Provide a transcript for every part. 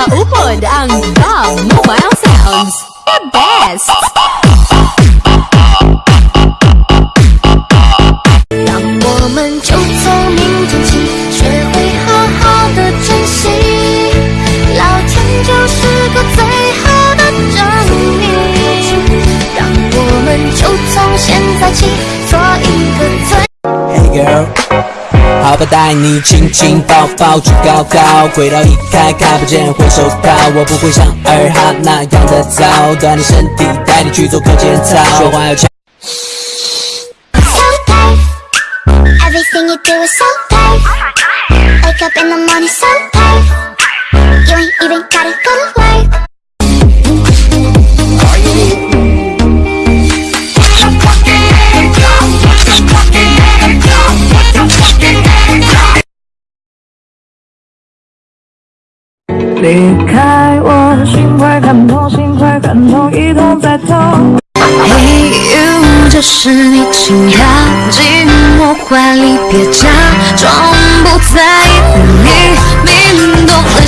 Mama Ubud ang Dog Mobile Sounds. The best! 好吧，带你亲亲抱抱举高高，轨道一开看不见回手套，我不会像二哈那样的糟，锻炼身体，带你去做课间操，说话要强。So tight. Everything you do is so tight. Wake up in the morning so tight. You ain't even gotta go to work. “离开我，心会感痛，心会感痛，一痛再痛。Hey you，这是你，请靠近我怀里，别假装不在乎你，明懂了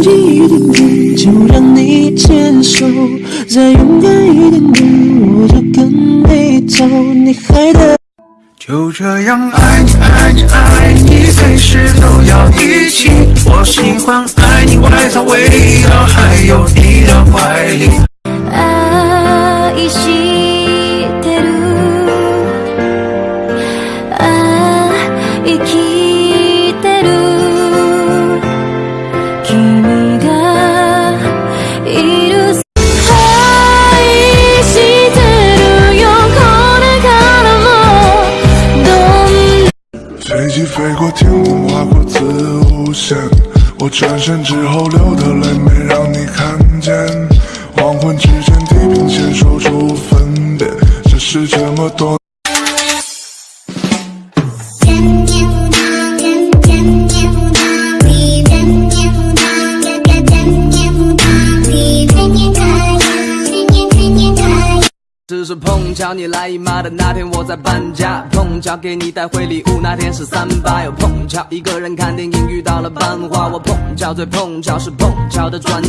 再靠近一点点，就让你牵手；再勇敢一点点，我就跟你走。你还得。就这样爱你爱你爱你，随时都要一起。我喜欢爱你外套味道，还有你的怀里。愛し飞机飞过天空，划过子午线。我转身之后流的泪没让你看见。黄昏之间，地平线说出分别，这是这么多。叫你来姨妈的那天，我在搬家，碰巧给你带回礼物。那天是三八，又碰巧一个人看电影，遇到了班花。我碰巧最碰巧是碰巧的专。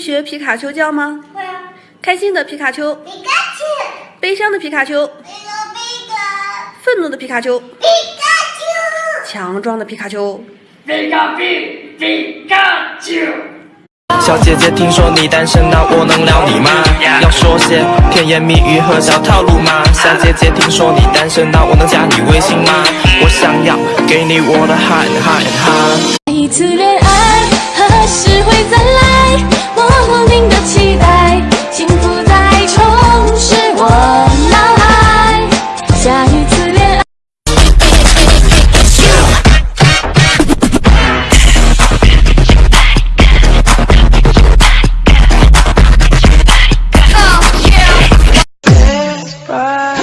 会学皮卡丘叫吗？会啊，开心的皮卡丘，皮卡丘，悲伤的皮卡丘，皮卡皮卡，愤怒的皮卡丘，皮卡丘。强壮的皮卡丘。皮卡皮皮卡丘小姐姐，听说你单身，那我能撩你吗？要说些甜言蜜语和小套路吗？小姐姐，听说你单身，那我能加你微信吗？我想要给你我的 hand hand hand。一次恋拜